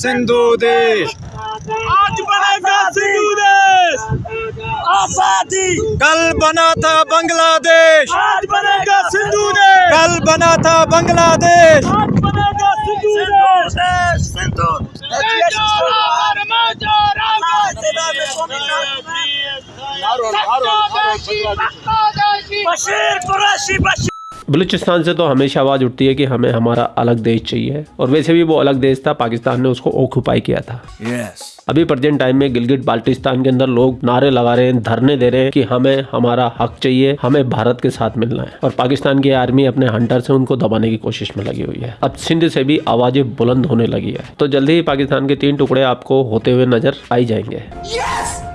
سندھو دیش آج بنے گا سندھو دیش آزادی کل بنا تھا بنگلہ دیش آج بنے گا سندھو دیش کل بنا تھا بنگلہ دیش آج بنے بشیر قریشی بشیر بلوچستان سے تو ہمیشہ آواز اٹھتی ہے کہ ہمیں ہمارا الگ دیش چاہیے۔ اور ویسے بھی وہ الگ دیش تھا پاکستان نے اس کو اوکوپائی کیا تھا۔ Yes. ابھی پرزینٹ ٹائم میں گلگت بالٹستان کے اندر لوگ نعرے لگا رہے ہیں دھرنے دے رہے ہیں کہ ہمیں ہمارا حق چاہیے ہمیں بھارت کے ساتھ ملنا ہے۔ اور پاکستان کی آرمی اپنے ہنٹر سے ان کو دبانے کی کوشش میں لگی ہوئی ہے۔ اب سندھ سے بھی آوازیں بلند ہونے لگی ہے تو جلدی ہی پاکستان کے تین ٹکڑے آپ کو ہوتے ہوئے نظر آئی جائیں گے۔ Yes!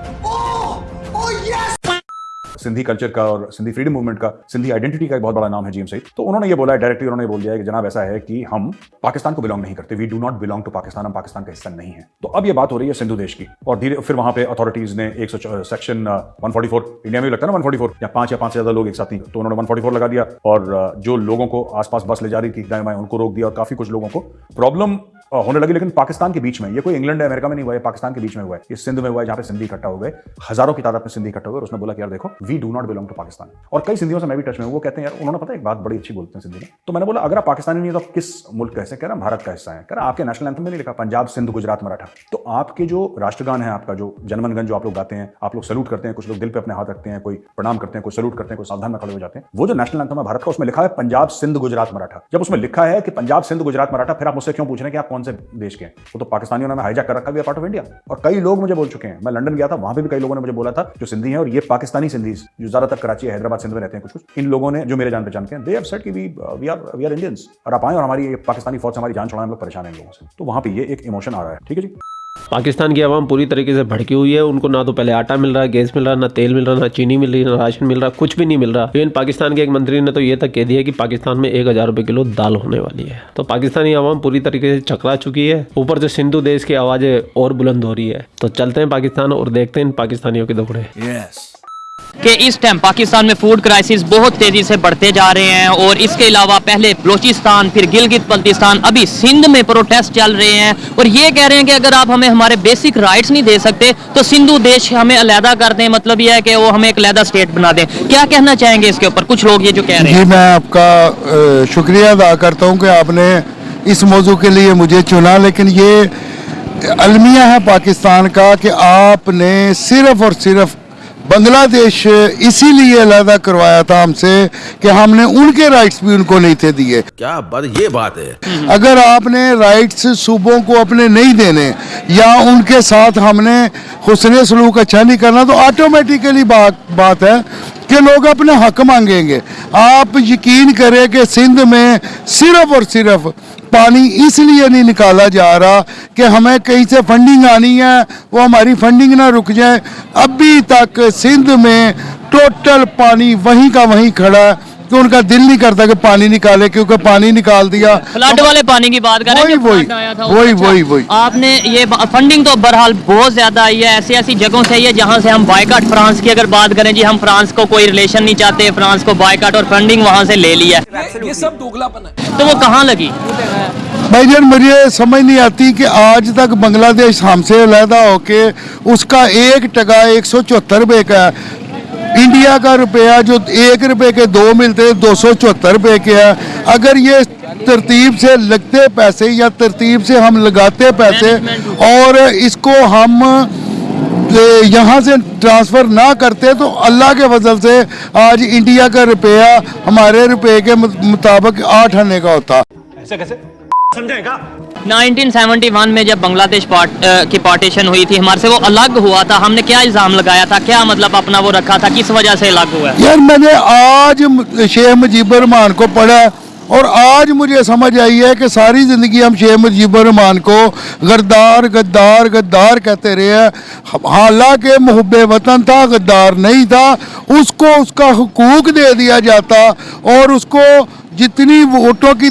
سندھی کلچر کا اور سندھی فریڈم موومنٹ کا، سندھی آئیڈینٹی کا ایک بہت بڑا نام ہے جی ایم سعید۔ تو انہوں نے یہ بولا ہے ڈائریکٹلی انہوں نے بول دیا ہے کہ جناب ایسا ہے کہ ہم پاکستان کو بلانگ نہیں کرتے۔ We do not belong to Pakistan ہم پاکستان کا حصہ نہیں ہے تو اب یہ بات ہو رہی ہے سندھو دیش کی۔ اور دھیرے، پھر وہاں پہ اتارٹیز نے ایک سو section one forty four India میں لگتا ہے نا ون فورٹی فور یا پانچ یا پانچ سے زیادہ لوگ ایک ساتھ نہیں تو انہوں نے ون فورٹی فور لگا دیا۔ اور جو لوگوں کو آس پاس بس لے جا رہی تھی، دائیں بائیں، ان کو روک دیا اور کافی کچھ لوگوں کو۔ پرابلم ہونے لگی لیکن پاکستان کے بیچ میں، یہ کوئی انگلینڈ امریکہ میں نہیں ہوا ہے، پاکستان کے بیچ میں ہوا ہے۔ یہ سندھ میں ہوا ہے جہاں پہ سندھی اکٹھا ہو گئے۔ ہزاروں کی تعداد میں سندھی اکٹھا ہوئے اور اس نے بولا کہ یار دیکھو we do not belong to Pakistan. اور کئی سندھیوں سے میں بھی ٹچ میں ہوں، وہ کہتے ہیں، یار، انہوں نے پتا ایک بات بڑی اچھی بولتے ہیں سندھی میں۔ تو میں نے بولا، اگر آپ پاکستانی نہیں تو آپ کس ملک کا حصہ کہہ رہے ہیں بھارت کا حصہ ہے کہہ آپ کے نیشنل اینتھم میں نہیں لکھا، پنجاب، سندھ، گجرات، مراٹھا۔ تو آپ کے جو راشٹر گان ہے آپ کا جو جنمن گن جو آپ لوگ گاتے ہیں، آپ لوگ سلوٹ کرتے ہیں، کچھ لوگ دل پہ اپنے ہاتھ رکھتے ہیں، کوئی پرنام کرتے ہیں، کوئی سلوٹ کرتے ہیں، کوئی سادھان میں کھڑے ہو جاتے ہیں۔ وہ جو نیشنل اینتھم ہے بھارت کا، اس میں لکھا ہے پنجاب، سندھ، گجرات، مراٹھا۔ جب اس میں لکھا ہے کہ پنجاب، سندھ، گجرات، مراٹھا، پھر آپ مجھ سے کیوں پوچھ رہے ہیں کہ آپ کون سے دیش کے ہیں؟ وہ تو پاکستانیوں نے ہائی جیک کر رکھا بھی پارٹ آف انڈیا اور کئی لوگ مجھے بول چکے ہیں۔ میں لنڈن گیا تھا، وہاں پہ بھی کئی لوگوں نے مجھے بولا تھا، جو سندھی ہیں اور یہ پاکستانی سندھیز، جو زیادہ تر کراچی، حیدرآباد، سندھ میں رہتے ہیں کچھ کچھ، ان لوگوں نے جو میرے جان پہچان کے ہیں دے سیٹ کہ we are we are Indians اور آپ آئیں اور ہماری پاکستانی فوج سے ہماری جان چھوڑا ہم لوگ پریشان ہیں ان لوگوں سے۔ تو وہاں پہ یہ ایک ایموشن آ رہا ہے۔ ٹھیک ہے جی؟ پاکستان کی عوام پوری طریقے سے بھڑکی ہوئی ہے۔ ان کو نہ تو پہلے آٹا مل رہا ہے گیس مل رہا، نہ تیل مل رہا، نہ چینی مل رہی، نہ راشن مل رہا، کچھ بھی نہیں مل رہا۔ ایون پاکستان کے ایک منتری نے تو یہ تک کہہ دیا کہ پاکستان میں ایک ہزار روپے کلو دال ہونے والی ہے۔ تو پاکستانی عوام پوری طریقے سے چکرا چکی ہے۔ اوپر سے سندھو دیش کی آوازیں اور بلند ہو رہی ہے۔ تو چلتے ہیں پاکستان اور دیکھتے ہیں ان پاکستانیوں کے دوڑے yes. کہ اس ٹائم پاکستان میں فوڈ کرائسس بہت تیزی سے بڑھتے جا رہے ہیں اور اس کے علاوہ پہلے بلوچستان پھر گلگت بلتستان ابھی سندھ میں پروٹیسٹ چل رہے ہیں اور یہ کہہ رہے ہیں کہ اگر آپ ہمیں ہمارے بیسک رائٹس نہیں دے سکتے تو سندھو دیش ہمیں علیحدہ کر دیں۔ مطلب یہ ہے کہ وہ ہمیں ایک علیحدہ اسٹیٹ بنا دیں۔ کیا کہنا چاہیں گے اس کے اوپر؟ کچھ لوگ یہ جو کہہ رہے جی، ہیں۔ جی میں آپ کا شکریہ ادا کرتا ہوں کہ آپ نے اس موضوع کے لیے مجھے چنا لیکن یہ المیہ ہے پاکستان کا کہ آپ نے صرف اور صرف بنگلہ دیش اسی لیے علیحدہ کروایا تھا ہم سے کہ ہم نے ان کے رائٹس بھی ان کو نہیں تھے دیے۔ کیا بات یہ بات ہے۔ اگر آپ نے رائٹس صوبوں کو اپنے نہیں دینے یا ان کے ساتھ ہم نے حسن سلوک اچھا نہیں کرنا تو آٹومیٹیکلی بات بات ہے۔ کہ لوگ اپنے حق مانگیں گے۔ آپ یقین کریں کہ سندھ میں صرف اور صرف پانی اس لیے نہیں نکالا جا رہا کہ ہمیں کہیں سے فنڈنگ آنی ہے، وہ ہماری فنڈنگ نہ رک جائے۔ ابھی تک سندھ میں ٹوٹل پانی وہیں کا وہیں کھڑا ہے۔ کہ ان کا دل نہیں کرتا کہ پانی نکالے کیونکہ پانی نکال دیا۔ فلڈ والے پانی کی بات کریں وہی اچھا۔ وہی وہی آپ نے یہ فنڈنگ تو بہرحال بہت زیادہ آئی ہے ایسی ایسی جگہوں سے ہے جہاں سے ہم بائیکاٹ فرانس کی اگر بات کریں جی ہم فرانس کو کوئی ریلیشن نہیں چاہتے فرانس کو بائیکاٹ اور فنڈنگ وہاں سے لے لیا یہ سب دوگلا پن ہے۔ تو وہ کہاں لگی؟ بھائی جان مجھے سمجھ نہیں آتی کہ آج تک بنگلہ دیش ہم سے علیحدہ ہو کے اس کا ایک ٹکا ایک سو چوہتر روپئے کا ہے۔ انڈیا کا روپیہ جو ایک روپے کے دو ملتے دو سو چوہتر روپے کے ہے اگر یہ ترتیب سے لگتے پیسے یا ترتیب سے ہم لگاتے پیسے اور اس کو ہم یہاں سے ٹرانسفر نہ کرتے تو اللہ کے فضل سے آج انڈیا کا روپیہ ہمارے روپے کے مطابق آٹھ آنے کا ہوتا۔ ایسے کیسے؟ سمجھیں گا؟ نائنٹین سیونٹی ون میں جب بنگلہ دیش پارٹ, کی پارٹیشن ہوئی تھی ہمارے سے وہ الگ ہوا تھا ہم نے کیا الزام لگایا تھا؟ کیا مطلب اپنا وہ رکھا تھا؟ کس وجہ سے الگ ہوا ہے؟ یار میں نے آج شیخ مجیب الرحمان کو پڑھا اور آج مجھے سمجھ آئی ہے کہ ساری زندگی ہم شیخ مجیب الرحمان کو غردار غدار غدار کہتے رہے ہیں۔ حالانکہ محب وطن تھا غدار نہیں تھا اس کو اس کا حقوق دے دیا جاتا اور اس کو جتنی ووٹوں کی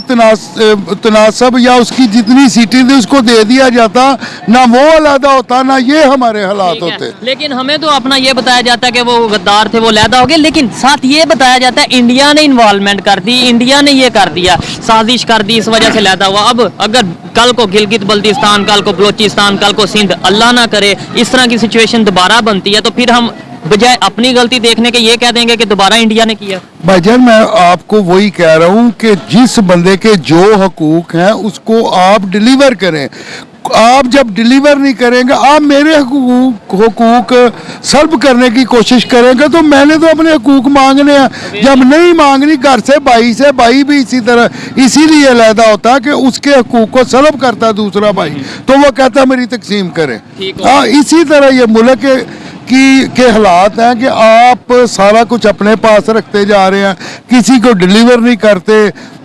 تناسب یا اس کی جتنی سیٹیں تھیں اس کو دے دیا جاتا نہ وہ علیحدہ ہوتا نہ یہ ہمارے حالات ہوتے۔ لیکن ہمیں تو اپنا یہ بتایا جاتا ہے کہ وہ غدار تھے وہ علیحدہ ہو گئے لیکن ساتھ یہ بتایا جاتا ہے انڈیا نے انوالومنٹ کر دی انڈیا نے یہ کر دیا سازش کر دی اس وجہ سے علیحدہ ہوا۔ اب اگر کل کو گلگت بلتستان کل کو بلوچستان کل کو سندھ اللہ نہ کرے اس طرح کی سچویشن دوبارہ بنتی ہے تو پھر ہم بجائے اپنی غلطی دیکھنے کے یہ کہہ دیں گے کہ دوبارہ انڈیا نے کیا۔ بھائی جان میں آپ کو وہی کہہ رہا ہوں کہ جس بندے کے جو حقوق ہیں اس کو آپ ڈیلیور کریں۔ آپ جب ڈیلیور نہیں کریں گے آپ میرے حقوق حقوق سلب کرنے کی کوشش کریں گے۔ تو میں نے تو اپنے حقوق مانگنے ہیں۔ جب نہیں مانگنی گھر سے بھائی سے بھائی بھی اسی طرح اسی لیے علیحدہ ہوتا ہے کہ اس کے حقوق کو سلب کرتا ہے دوسرا بھائی۔ تو وہ کہتا ہے میری تقسیم کریں۔ ہاں اسی طرح یہ ملک کی کے حالات ہیں کہ آپ سارا کچھ اپنے پاس رکھتے جا رہے ہیں کسی کو ڈیلیور نہیں کرتے۔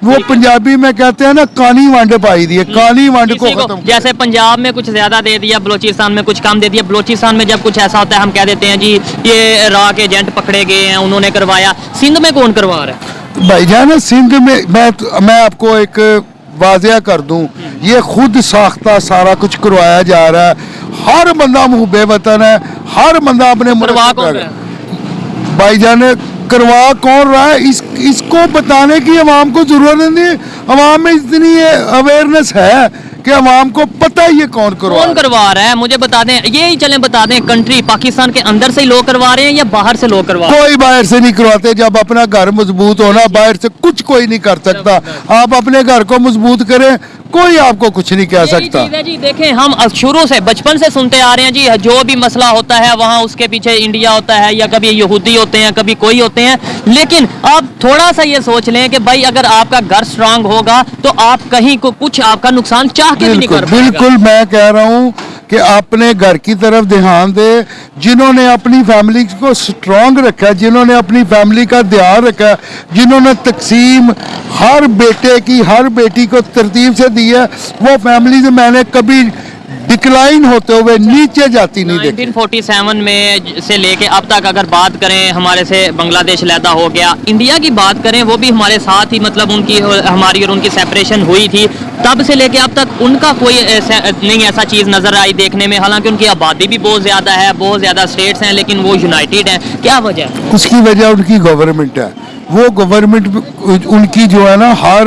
وہ پنجابی میں کہتے ہیں نا کانی وانڈ پائی دی ہے جی، کانی وانڈ کو ختم جیسے پنجاب میں کچھ زیادہ دے دیا بلوچستان میں کچھ کام دے دیا بلوچستان میں جب کچھ ایسا ہوتا ہے ہم کہہ دیتے ہیں جی یہ راہ کے ایجنٹ پکڑے گئے ہیں انہوں نے کروایا۔ سندھ میں کون کروا رہا ہے؟ بھائی جان سندھ میں میں آپ کو ایک واضح کر دوں یہ خود ساختہ سارا کچھ کروایا جا رہا ہے۔ ہر بندہ محب وطن ہے ہر بندہ اپنے بھائی جان کروا کون رہا ہے؟ اس اس کو بتانے کی عوام کو ضرورت نہیں عوام میں اتنی اویئرنیس ہے۔ کہ عوام کو پتہ یہ کون کروا کون کروا رہا ہے؟ مجھے بتا دیں یہی چلیں بتا دیں کنٹری پاکستان کے اندر سے ہی لوگ کروا رہے ہیں یا باہر سے لوگ کروا کوئی باہر سے نہیں کرواتے جب اپنا گھر مضبوط ہونا باہر سے کچھ کوئی نہیں کر سکتا۔ آپ اپنے گھر کو مضبوط کریں کوئی آپ کو کچھ نہیں کہہ سکتا۔ جی دیکھیں ہم شروع سے بچپن سے سنتے آ رہے ہیں جی جو بھی مسئلہ ہوتا ہے وہاں اس کے پیچھے انڈیا ہوتا ہے یا کبھی یہودی ہوتے ہیں کبھی کوئی ہوتے ہیں۔ لیکن آپ تھوڑا سا یہ سوچ لیں کہ بھائی اگر آپ کا گھر سٹرانگ ہوگا تو آپ کہیں کو کچھ آپ کا نقصان چاہ کے بھی نہیں کر بالکل میں کہہ رہا ہوں کہ اپنے گھر کی طرف دھیان دے، جنہوں نے اپنی فیملی کو سٹرونگ رکھا ہے جنہوں نے اپنی فیملی کا دھیان رکھا ہے جنہوں نے تقسیم ہر بیٹے کی، ہر بیٹی کو ترتیب سے دی ہے، وہ فیملی سے میں نے کبھی ڈکلائن ہوتے ہوئے اچھا۔ نیچے جاتی نہیں دیکھیں فورٹی سیون میں سے لے کے اب تک اگر بات کریں ہمارے سے بنگلہ دیش لیدا ہو گیا انڈیا کی بات کریں وہ بھی ہمارے ساتھ ہی مطلب ان کی ہماری اور ان کی سیپریشن ہوئی تھی۔ تب سے لے کے اب تک ان کا کوئی نہیں ایسا چیز نظر آئی دیکھنے میں۔ حالانکہ ان کی آبادی بھی بہت زیادہ ہے بہت زیادہ سٹیٹس ہیں لیکن وہ یونائٹیڈ ہیں۔ کیا وجہ ہے؟ اس کی وجہ ان کی گورنمنٹ ہے۔ وہ گورنمنٹ ان کی جو ہے نا ہر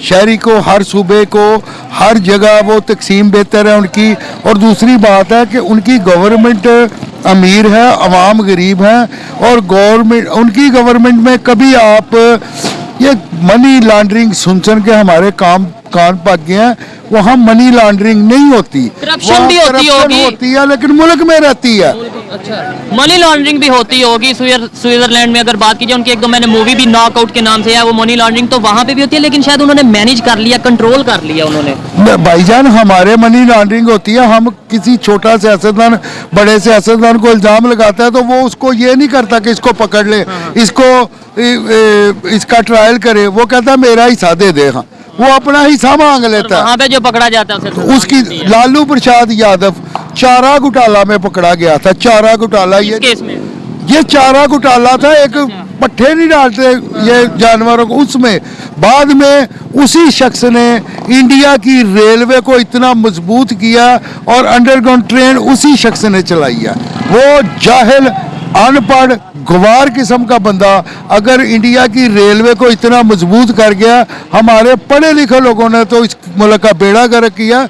شہری کو، ہر صوبے کو، ہر جگہ وہ تقسیم بہتر ہے ان کی۔ اور دوسری بات ہے کہ ان کی گورنمنٹ امیر ہے، عوام غریب ہیں۔ اور گورنمنٹ ان کی گورنمنٹ میں کبھی آپ یہ منی لانڈرنگ سنسن کے ہمارے کام کان پک گئے ہیں وہاں منی لانڈرنگ نہیں ہوتی۔ کرپشن بھی ہوتی ہوگی۔ ہے لیکن ملک میں رہتی ہے۔ اچھا۔ منی لانڈرنگ بھی ہوتی ہوگی۔ سوئٹزرلینڈ میں اگر بات کیجیے ان کی ایک دو میں نے مووی بھی ناک آؤٹ کے نام سے ہے وہ منی لانڈرنگ تو وہاں پہ بھی ہوتی ہے لیکن شاید انہوں نے مینج کر لیا کنٹرول کر لیا انہوں نے۔ بھائی جان ہمارے منی لانڈرنگ ہوتی ہے۔ ہم کسی چھوٹا سیاستدان بڑے سیاستدان کو الزام لگاتا ہے تو وہ اس کو یہ نہیں کرتا کہ اس کو پکڑ لے ہاں، ہاں۔ اس کو اس کا ٹرائل کرے۔ وہ کہتا ہے میرا حصہ دے دے ہاں۔ وہ اپنا ہی حصہ مانگ لیتا ہے۔ وہاں پہ جو پکڑا جاتا ہے اس کی لالو پرشاد یادف چارہ گھٹالہ میں پکڑا گیا تھا۔ چارہ گھٹالہ یہ یہ چارہ گھٹالہ تھا ایک اچھا۔ پٹھے نہیں ڈالتے یہ جانوروں کو۔ اس میں بعد میں اسی شخص نے انڈیا کی ریلوے کو اتنا مضبوط کیا اور انڈر گراؤنڈ ٹرین اسی شخص نے چلائیا وہ جاہل ان پڑھ گوار قسم کا بندہ اگر انڈیا کی ریلوے کو اتنا مضبوط کر گیا ہمارے پڑھے لکھے لوگوں نے تو اس ملک کا بیڑا گرک کیا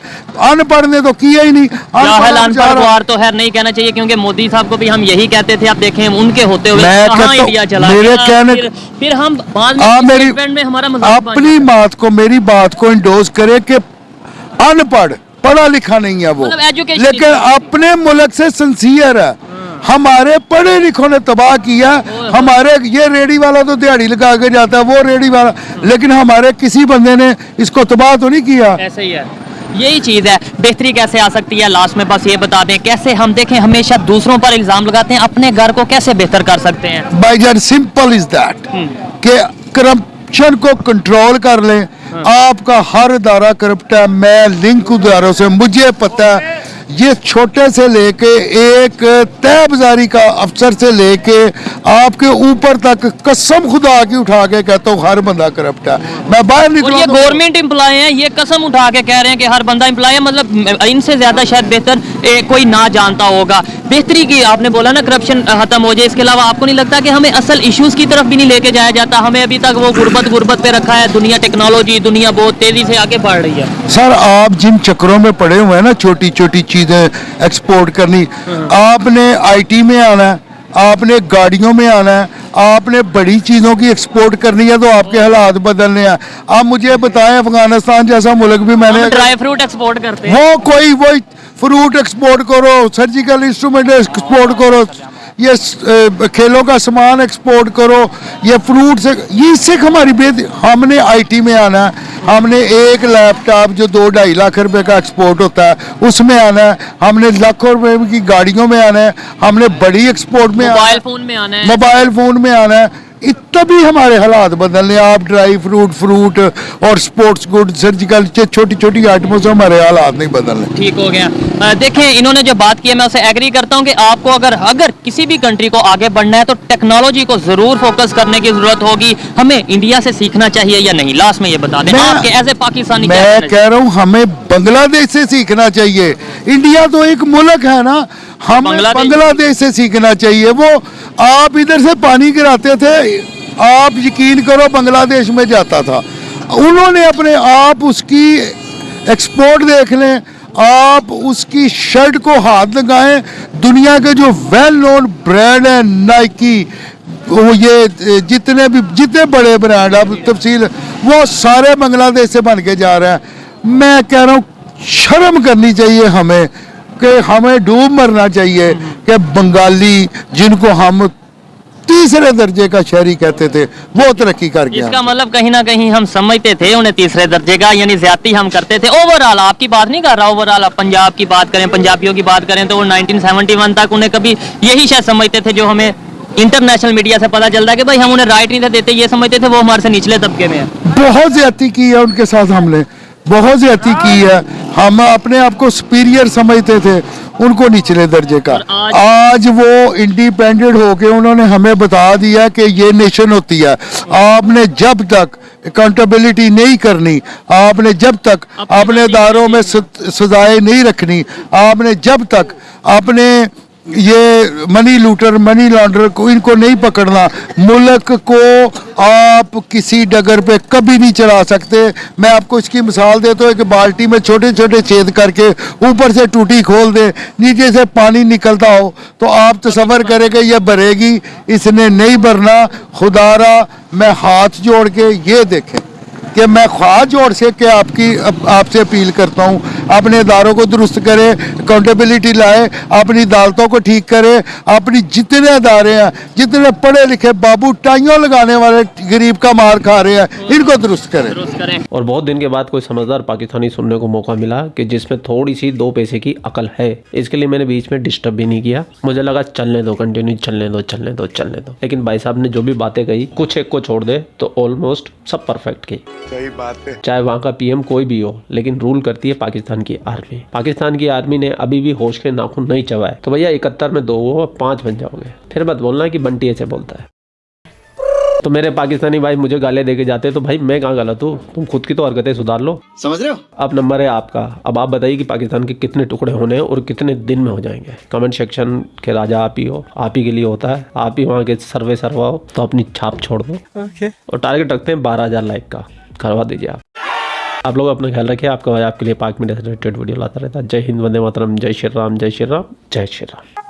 ان پڑھ نے تو کیا ہی نہیں۔ جاہل ان پڑھ گوار تو ہے نہیں کہنا چاہیے کیونکہ موڈی صاحب کو بھی ہم یہی کہتے تھے آپ دیکھیں ان کے ہوتے ہوئے کہاں انڈیا چلا گیا پھر ہم بعد میں ہمارا اپنی بات کو میری بات کو انڈوز کرے کہ ان پڑھ پڑھا لکھا نہیں ہے وہ۔ مطلب لیکن اپنے ملک سے سنسیئر ہے۔ ہمارے پڑھے لکھوں نے تباہ کیا ہمارے یہ ریڈی والا تو دیہڑی لگا کے جاتا ہے وہ ریڈی والا لیکن ہمارے کسی بندے نے اس کو تباہ تو نہیں کیا۔ یہی چیز ہے بہتری کیسے آ سکتی ہے؟ لاسٹ میں بس یہ بتا دیں کیسے ہم دیکھیں ہمیشہ دوسروں پر الزام لگاتے ہیں اپنے گھر کو کیسے بہتر کر سکتے ہیں؟ بائی جان سمپل از دیٹ کہ کرپشن کو کنٹرول کر لیں۔ آپ کا ہر ادارہ کرپٹ ہے میں لنک اداروں سے مجھے پتہ ہے۔ یہ چھوٹے سے لے کے ایک طے بزاری کا افسر سے لے کے آپ کے اوپر تک قسم خدا کی اٹھا کے کہتا ہوں ہر بندہ کرپٹ ہے۔ میں باہر نکلا یہ گورنمنٹ امپلائے ہیں یہ قسم اٹھا کے کہہ رہے ہیں کہ ہر بندہ امپلائے ہے مطلب ان سے زیادہ شاید بہتر کوئی نہ جانتا ہوگا۔ بہتری کی آپ نے بولا نا کرپشن ختم ہو جائے اس کے علاوہ آپ کو نہیں لگتا کہ ہمیں اصل ایشوز کی طرف بھی نہیں لے کے جایا جاتا؟ ہمیں ابھی تک وہ غربت غربت پہ رکھا ہے دنیا ٹیکنالوجی دنیا بہت تیزی سے آگے بڑھ رہی ہے۔ سر آپ جن چکروں میں پڑے ہوئے ہیں نا چھوٹی چھوٹی چیز چیزیں ایکسپورٹ کرنی۔ آپ نے آئی ٹی میں آنا ہے آپ نے گاڑیوں میں آنا ہے آپ نے بڑی چیزوں کی ایکسپورٹ کرنی ہے تو آپ کے حالات بدلنے ہیں۔ آپ مجھے بتائیں افغانستان جیسا ملک بھی میں نے ڈرائی فروٹ ایکسپورٹ کرتے ہیں۔ وہ کوئی وہ فروٹ ایکسپورٹ کرو سرجیکل انسٹرومنٹ ایکسپورٹ کرو۔ یہ کھیلوں کا سامان ایکسپورٹ کرو یہ فروٹ سے یہ سکھ ہماری بے ہم نے آئی ٹی میں آنا ہے۔ ہم نے ایک لیپ ٹاپ جو دو ڈھائی لاکھ روپے کا ایکسپورٹ ہوتا ہے اس میں آنا ہے۔ ہم نے لاکھوں روپے کی گاڑیوں میں آنا ہے۔ ہم نے بڑی ایکسپورٹ میں موبائل فون میں آنا ہے۔ موبائل فون میں آنا ہے۔ تبھی ہمارے حالات بدل بدلنے آپ ڈرائی فروٹ فروٹ اور سپورٹس گڈ سرجیکل چھوٹی چھوٹی آئٹموں سے ہمارے حالات نہیں بدل بدلنے۔ ٹھیک ہو گیا۔ دیکھیں انہوں نے جو بات کی ہے میں اسے ایگری کرتا ہوں کہ آپ کو اگر اگر کسی بھی کنٹری کو آگے بڑھنا ہے تو ٹیکنالوجی کو ضرور فوکس کرنے کی ضرورت ہوگی۔ ہمیں انڈیا سے سیکھنا چاہیے یا نہیں؟ لاسٹ میں یہ بتا دیں۔ آپ کے ایز اے پاکستانی میں کہہ رہا ہوں ہمیں بنگلہ دیش سے سیکھنا چاہیے۔ انڈیا تو ایک ملک ہے نا۔ ہم بنگلہ دیش۔ سے سیکھنا چاہیے۔ وہ آپ ادھر سے پانی گراتے تھے، آپ یقین کرو بنگلہ دیش میں جاتا تھا۔ انہوں نے اپنے آپ اس کی ایکسپورٹ دیکھ لیں، آپ اس کی شرٹ کو ہاتھ لگائیں۔ دنیا کے جو ویل نون برینڈ ہیں نائکی وہ یہ جتنے بھی، جتنے بڑے برانڈ اب تفصیل، وہ سارے بنگلہ دیش سے بن کے جا رہے ہیں۔ میں کہہ رہا ہوں، شرم کرنی چاہیے ہمیں۔ کہ ہمیں ڈوب مرنا چاہیے کہ بنگالی جن کو ہم تیسرے درجے کا شہری کہتے تھے وہ ترقی کر گیا۔ اس کا مطلب کہیں نہ کہیں ہم سمجھتے تھے انہیں تیسرے درجے کا یعنی زیادتی ہم کرتے تھے۔ اوورال آپ کی بات نہیں کر رہا اوورال آپ پنجاب کی بات کریں پنجابیوں کی بات کریں تو وہ نائنٹین سیونٹی ون تک انہیں کبھی یہی شاید سمجھتے تھے جو ہمیں انٹرنیشنل میڈیا سے پتا چلتا ہے کہ بھائی ہم انہیں رائٹ نہیں تھے دیتے یہ سمجھتے تھے وہ ہمارے سے نچلے طبقے میں ہیں۔ بہت زیادتی کی ہے ان کے ساتھ ہم نے بہت زیادتی کی ہے ہم اپنے آپ کو سپیریئر سمجھتے تھے ان کو نچلے درجے کا۔ آج وہ انڈیپینڈنٹ ہو کے انہوں نے ہمیں بتا دیا کہ یہ نیشن ہوتی ہے۔ آپ نے جب تک اکاؤنٹیبلٹی نہیں کرنی آپ نے جب تک اپنے اداروں میں سزائیں نہیں رکھنی آپ نے جب تک اپنے یہ منی لوٹر منی لانڈر کو ان کو نہیں پکڑنا۔ ملک کو آپ کسی ڈگر پہ کبھی نہیں چلا سکتے۔ میں آپ کو اس کی مثال دیتا ہوں کہ بالٹی میں چھوٹے چھوٹے چھید کر کے اوپر سے ٹوٹی کھول دیں، نیچے سے پانی نکلتا ہو۔ تو آپ تصور کرے کہ یہ بھرے گی۔ اس نے نہیں بھرنا۔ خدا را میں ہاتھ جوڑ کے یہ دیکھیں کہ میں خواہ جوڑ سے کہ آپ کی آپ سے اپیل کرتا ہوں۔ اپنے اداروں کو درست کرے اکاؤنٹیبلٹی لائے اپنی عدالتوں کو ٹھیک کرے اپنی جتنے ادارے ہیں جتنے پڑھے لکھے بابو ٹائیوں لگانے والے غریب کا مار کھا رہے ہیں ان کو درست کریں اور بہت دن کے بعد کوئی سمجھدار پاکستانی سننے کو موقع ملا کہ جس میں تھوڑی سی دو پیسے کی عقل ہے اس کے لیے میں نے بیچ میں ڈسٹرب بھی نہیں کیا۔ مجھے لگا چلنے دو کنٹینیو چلنے دو چلنے دو چلنے دو۔ لیکن بھائی صاحب نے جو بھی باتیں کہی کچھ ایک کو چھوڑ دے تو آلموسٹ سب پرفیکٹ کی۔ چاہے وہاں کا پی ایم کوئی بھی ہو لیکن رول کرتی ہے پاکستان پاکستان کی آرمی۔ پاکستان کی آرمی نے ابھی بھی ہوش کے ناخن نہیں چبائے تو بھیا اکتر میں دو ہو پانچ بن جاؤ گے۔ پھر مت بولنا کہ بنٹی ایسے بولتا ہے۔ تو میرے پاکستانی بھائی مجھے گالے دے کے جاتے تو بھائی میں کہاں غلط ہوں تم خود کی تو حرکتیں سدھار لو۔ سمجھ رہے ہو؟ اب نمبر ہے آپ کا۔ اب آپ بتائیے کہ پاکستان کے کتنے ٹکڑے ہونے ہیں اور کتنے دن میں ہو جائیں گے۔ کمنٹ سیکشن کے راجا آپ ہی ہو آپ ہی کے لیے ہوتا ہے۔ آپ ہی وہاں کے سروے سروا ہو تو اپنی چھاپ چھوڑ دو۔ اور ٹارگیٹ رکھتے ہیں بارہ ہزار لائک کا۔ کروا دیجیے آپ۔ آپ لوگ اپنا خیال رکھیں، آپ کو آپ کے لیے پاک سے ریلیٹڈ ویڈیو لاتا رہتا۔ ہے جے ہند وندے ماترم، جے شری رام، جے شری رام، جے شری رام۔